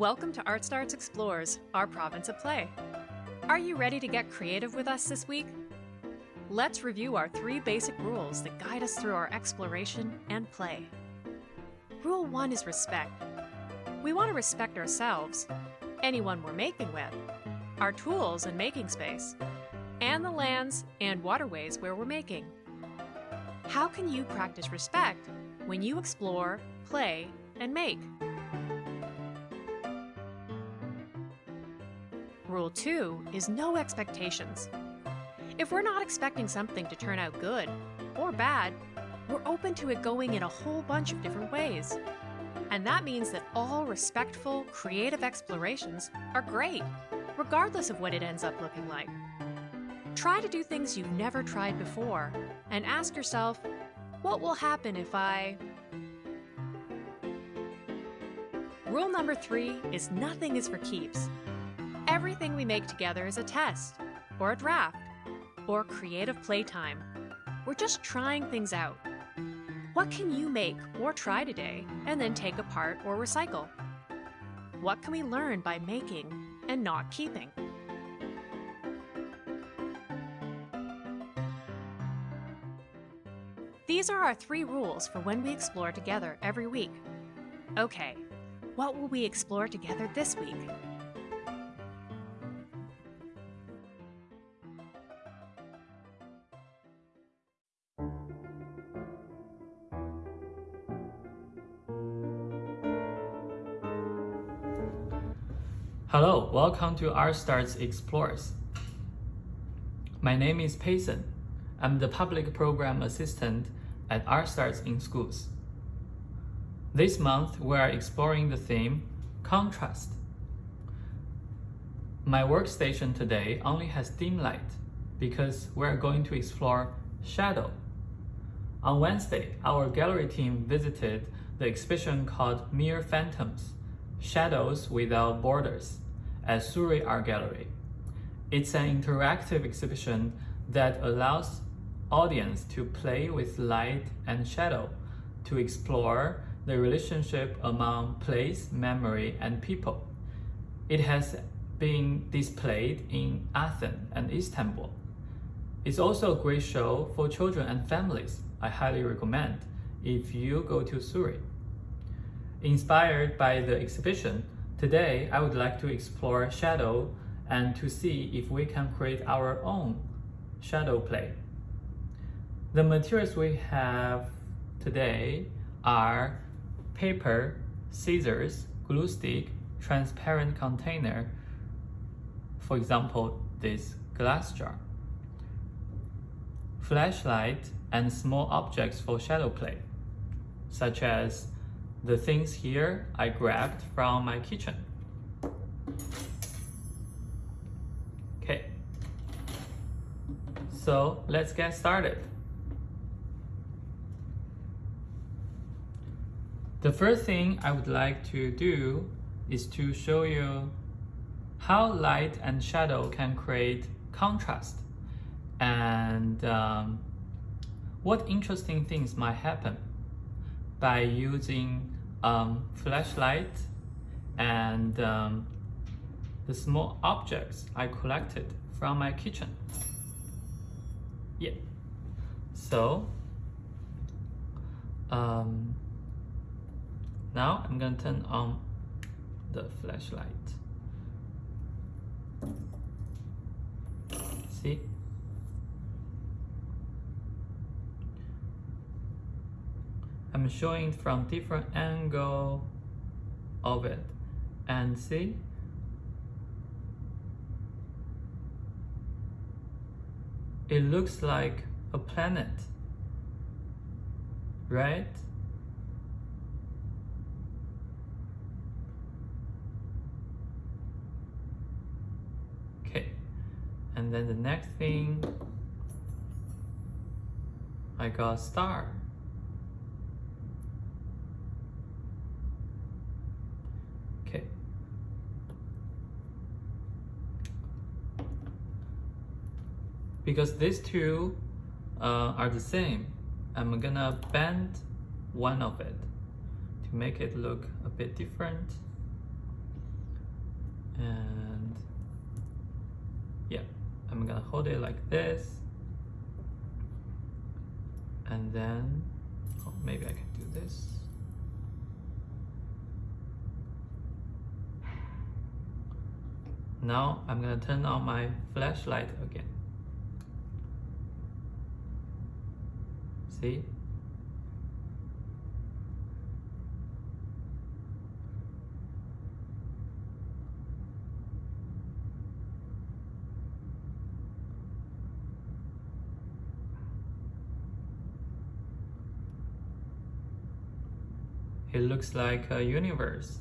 Welcome to Art Starts Explores, our province of play. Are you ready to get creative with us this week? Let's review our three basic rules that guide us through our exploration and play. Rule 1 is respect. We want to respect ourselves, anyone we're making with, our tools and making space, and the lands and waterways where we're making. How can you practice respect when you explore, play, and make? Rule 2 is no expectations. If we're not expecting something to turn out good or bad, we're open to it going in a whole bunch of different ways. And that means that all respectful, creative explorations are great, regardless of what it ends up looking like. Try to do things you've never tried before and ask yourself, what will happen if I... Rule number three is nothing is for keeps. Everything we make together is a test, or a draft, or creative playtime. We're just trying things out. What can you make or try today and then take apart or recycle? What can we learn by making and not keeping? These are our three rules for when we explore together every week. Okay, what will we explore together this week? Hello, welcome to Art Starts Explores. My name is Payson. I'm the Public Program Assistant at Art Starts in Schools. This month, we are exploring the theme Contrast. My workstation today only has dim light because we're going to explore shadow. On Wednesday, our gallery team visited the exhibition called Mere Phantoms Shadows Without Borders at Surrey Art Gallery. It's an interactive exhibition that allows audience to play with light and shadow to explore the relationship among place, memory, and people. It has been displayed in Athens and Istanbul. It's also a great show for children and families. I highly recommend if you go to Surrey. Inspired by the exhibition, today I would like to explore shadow and to see if we can create our own shadow play. The materials we have today are paper, scissors, glue stick, transparent container, for example, this glass jar, flashlight, and small objects for shadow play, such as the things here I grabbed from my kitchen. Okay, so let's get started. The first thing I would like to do is to show you how light and shadow can create contrast and um, what interesting things might happen by using um, flashlight and um, the small objects I collected from my kitchen. Yeah. So, um, now I'm going to turn on the flashlight. See? I'm showing from different angle of it. And see? It looks like a planet. Right? Okay. And then the next thing I got star because these two uh, are the same I'm gonna bend one of it to make it look a bit different And yeah, I'm gonna hold it like this. And then, oh, maybe I can do this. Now I'm gonna turn on my flashlight again. See? It looks like a universe.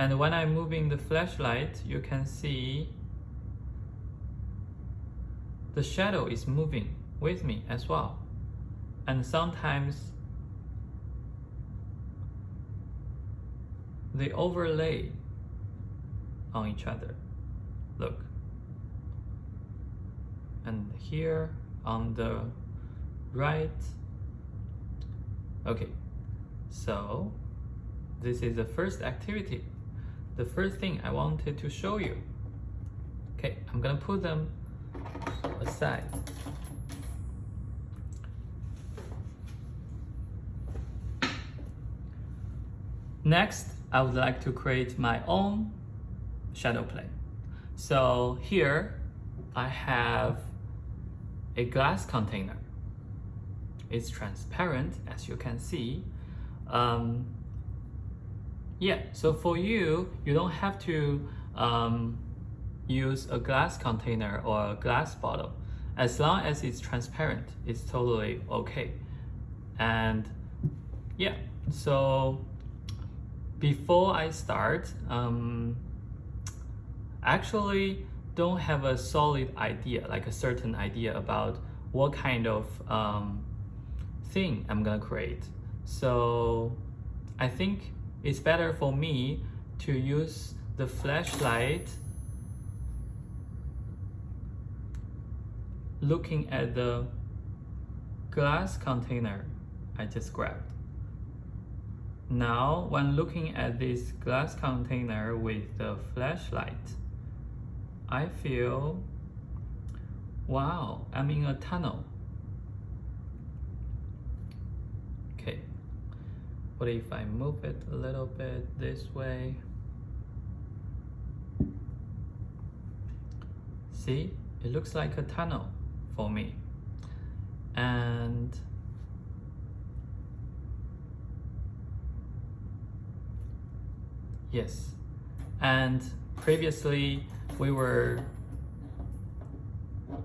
And when I'm moving the flashlight, you can see the shadow is moving with me as well. And sometimes they overlay on each other. Look. And here on the right. Okay, so this is the first activity the first thing I wanted to show you. Okay, I'm gonna put them aside. Next, I would like to create my own shadow plane. So here, I have a glass container. It's transparent, as you can see. Um, yeah, so for you, you don't have to um, use a glass container or a glass bottle. As long as it's transparent, it's totally okay. And yeah, so before I start, um, actually don't have a solid idea, like a certain idea about what kind of um, thing I'm gonna create. So I think it's better for me to use the flashlight looking at the glass container I just grabbed. Now, when looking at this glass container with the flashlight, I feel, wow, I'm in a tunnel. Okay, what if I move it a little bit this way? See, it looks like a tunnel for me. And yes, and previously we were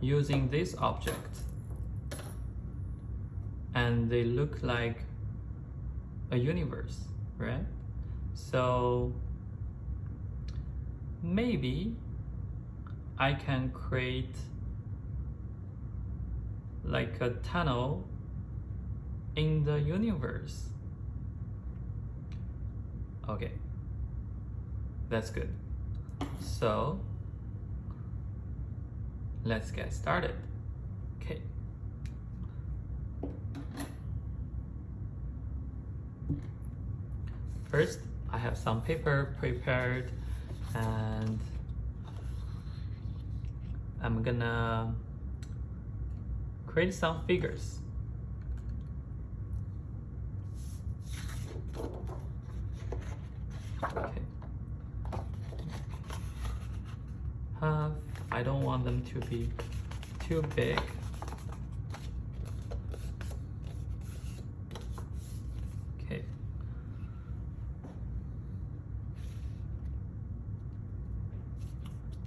using this object and they look like a universe, right? So maybe I can create like a tunnel in the universe. Okay, that's good. So let's get started. Okay. First, I have some paper prepared and I'm gonna create some figures. Okay. Uh, I don't want them to be too big.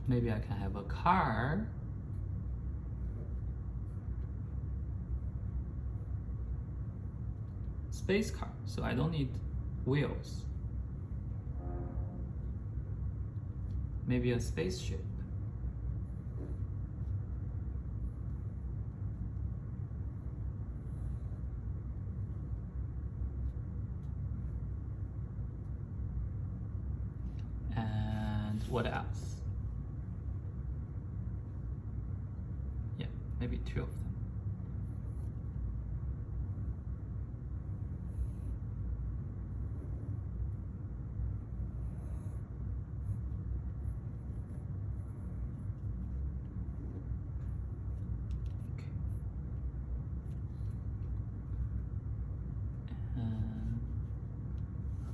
Maybe I can have a car. Space car, so I don't need wheels. Maybe a spaceship. And what else? two of them.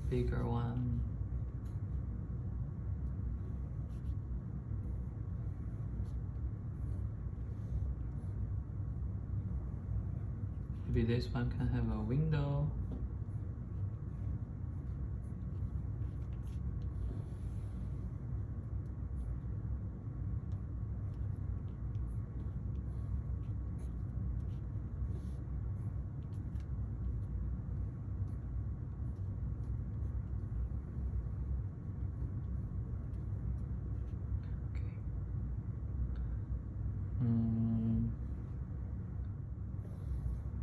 bigger one This one can have a window.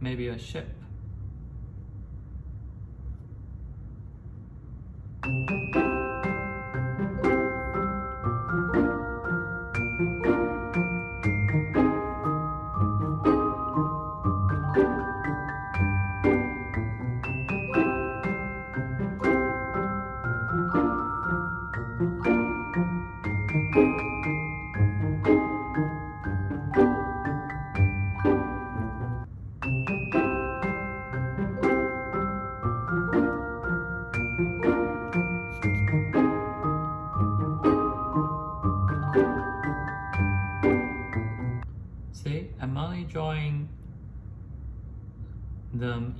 Maybe a ship.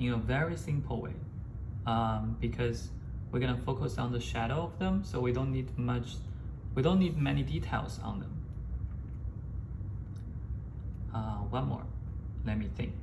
In a very simple way um, because we're gonna focus on the shadow of them, so we don't need much, we don't need many details on them. Uh, one more, let me think.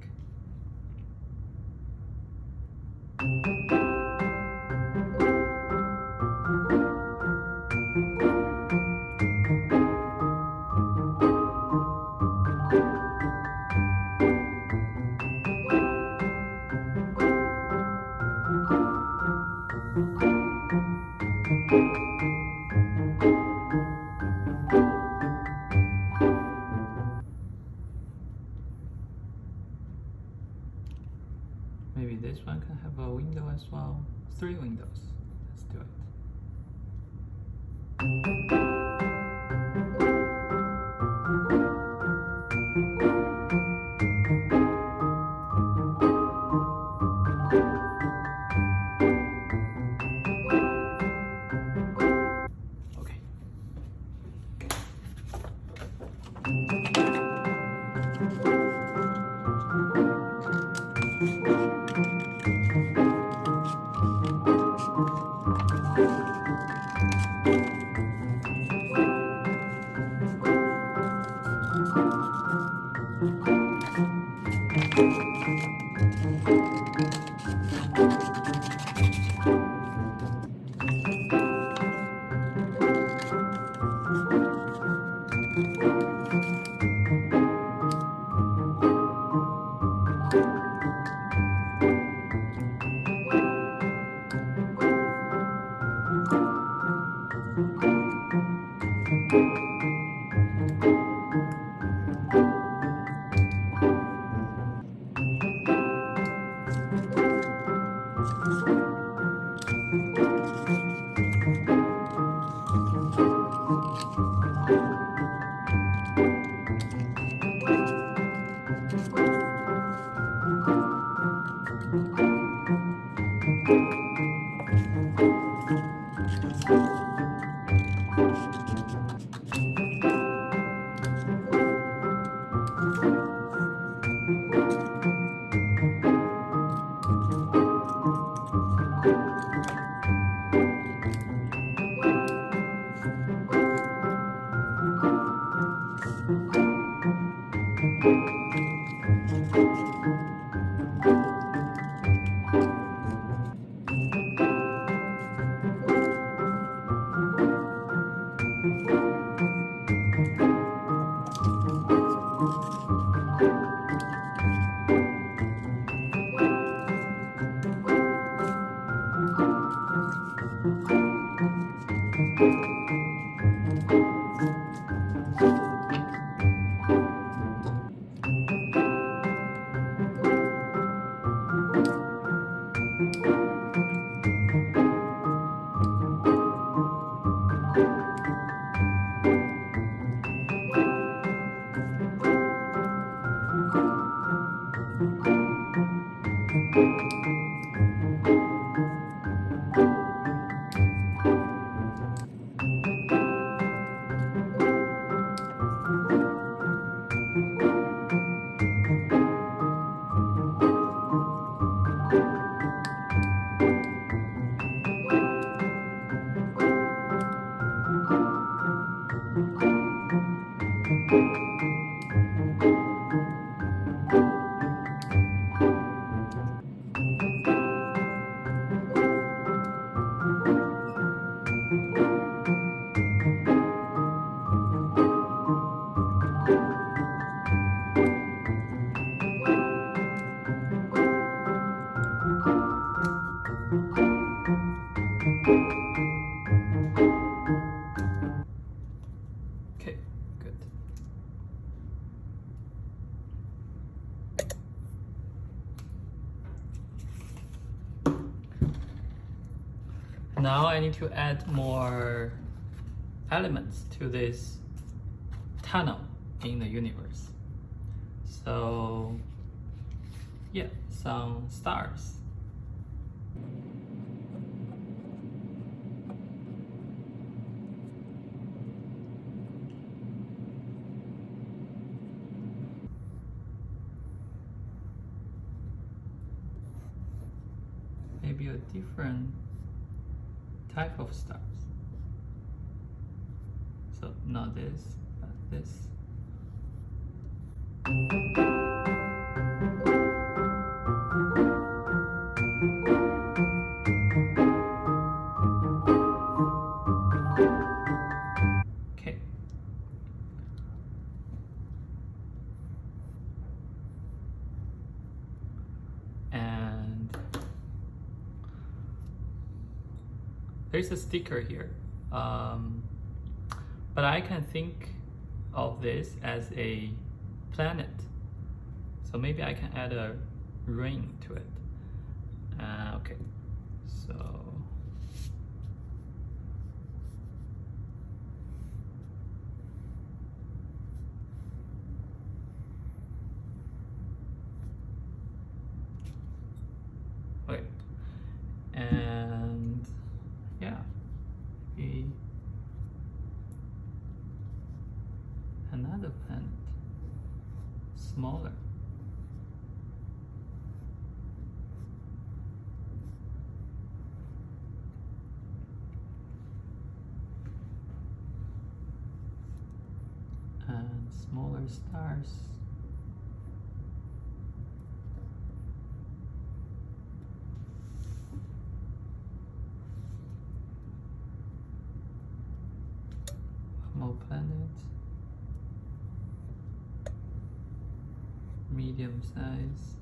Three windows. To add more elements to this tunnel in the universe. So, yeah, some stars. maybe a different type of stars. So not this, but this. There's a sticker here. Um, but I can think of this as a planet. So maybe I can add a ring to it. Uh, okay, so. Okay, and yeah, maybe another planet, smaller. And smaller stars. More planets. Medium size.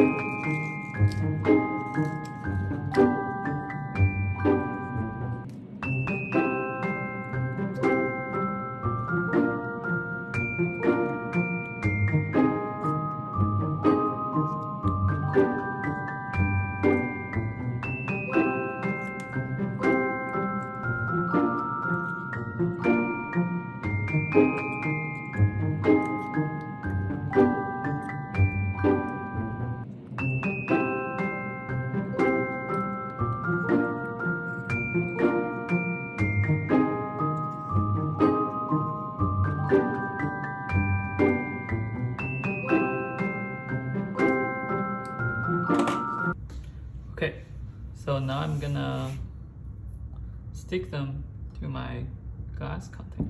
Okay. Okay, so now I'm gonna stick them to my glass container.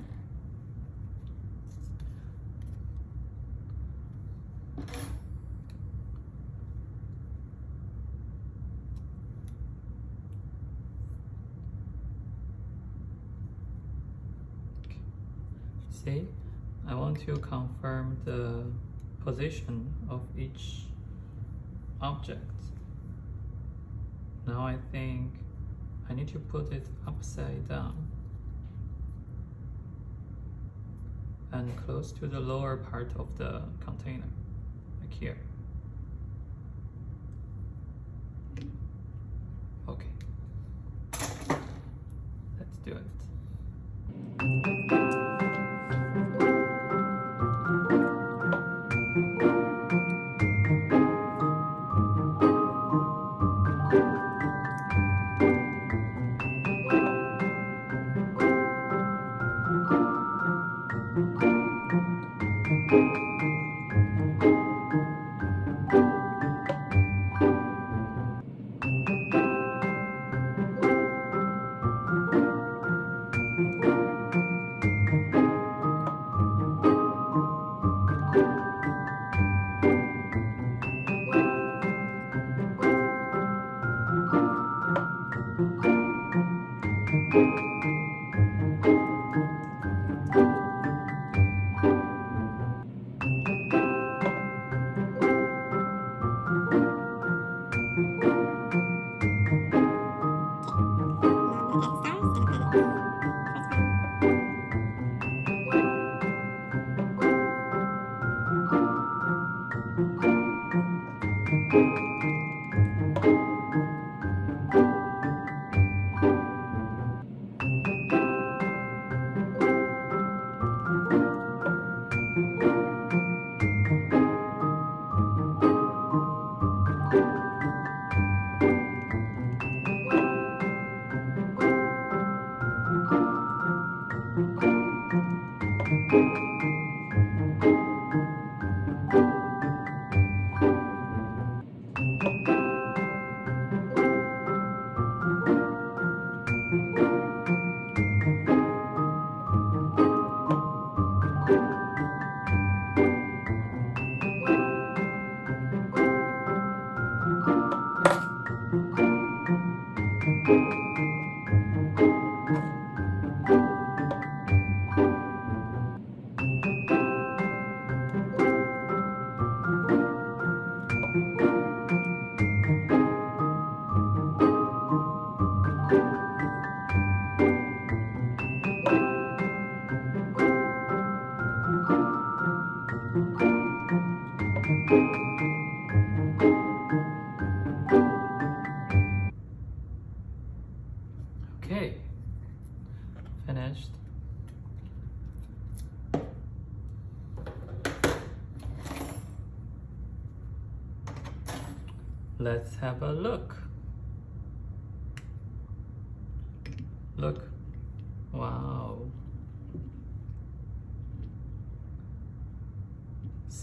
See, I want to confirm the position of each object. Now I think I need to put it upside down and close to the lower part of the container, like here. Okay. Let's do it.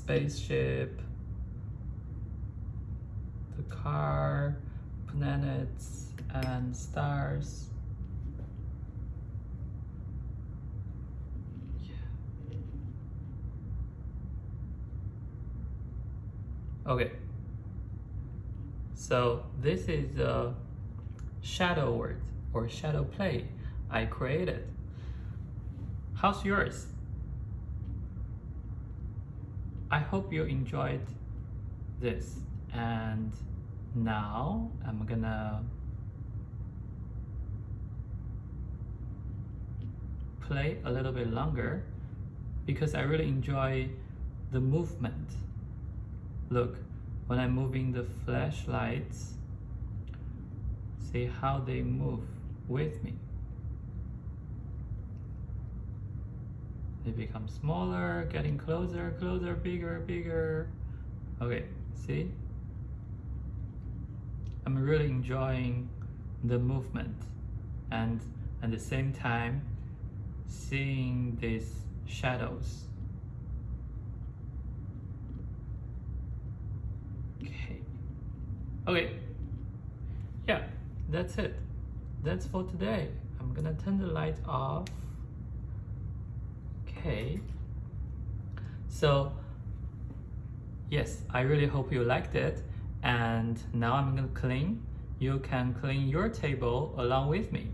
Spaceship, the car, planets, and stars. Yeah. Okay. So this is a shadow word or shadow play I created. How's yours? I hope you enjoyed this and now I'm gonna play a little bit longer because I really enjoy the movement. Look, when I'm moving the flashlights, see how they move with me. They become smaller, getting closer, closer, bigger, bigger. Okay, see? I'm really enjoying the movement and at the same time seeing these shadows. Okay. Okay. Yeah, that's it. That's for today. I'm gonna turn the light off. Okay. So, yes, I really hope you liked it. And now I'm gonna clean. You can clean your table along with me.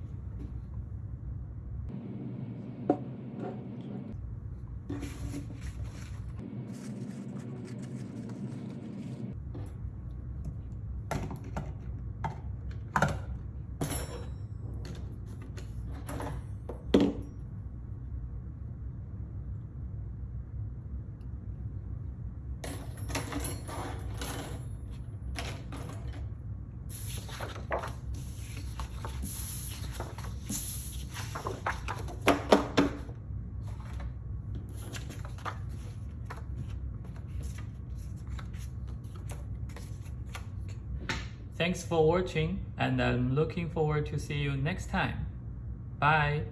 Thanks for watching and I'm looking forward to see you next time. Bye!